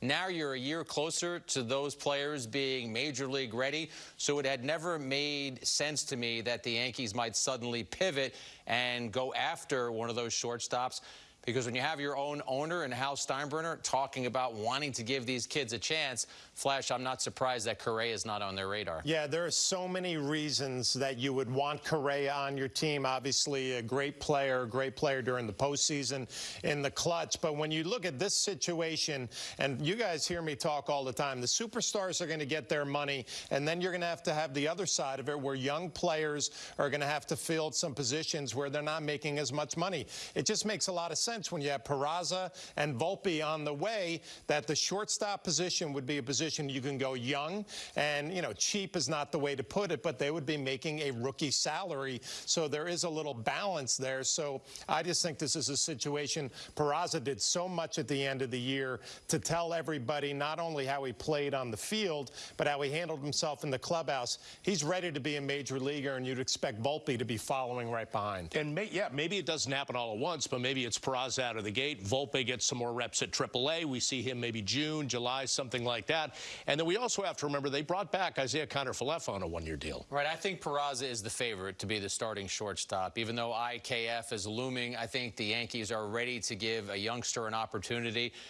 Now you're a year closer to those players being major league ready. So it had never made sense to me that the Yankees might suddenly pivot and go after one of those shortstops. Because when you have your own owner and Hal Steinbrenner talking about wanting to give these kids a chance, Flash, I'm not surprised that Correa is not on their radar. Yeah, there are so many reasons that you would want Correa on your team. Obviously, a great player, great player during the postseason in the clutch. But when you look at this situation, and you guys hear me talk all the time, the superstars are going to get their money, and then you're going to have to have the other side of it where young players are going to have to fill some positions where they're not making as much money. It just makes a lot of sense sense when you have Peraza and Volpe on the way that the shortstop position would be a position you can go young and, you know, cheap is not the way to put it, but they would be making a rookie salary. So there is a little balance there. So I just think this is a situation. Peraza did so much at the end of the year to tell everybody not only how he played on the field, but how he handled himself in the clubhouse. He's ready to be a major leaguer, and you'd expect Volpe to be following right behind. And may, yeah, maybe it doesn't happen all at once, but maybe it's Peraza out of the gate. Volpe gets some more reps at AAA. We see him maybe June, July, something like that. And then we also have to remember they brought back Isaiah Kiner-Falefa on a one-year deal. Right. I think Peraza is the favorite to be the starting shortstop. Even though IKF is looming, I think the Yankees are ready to give a youngster an opportunity.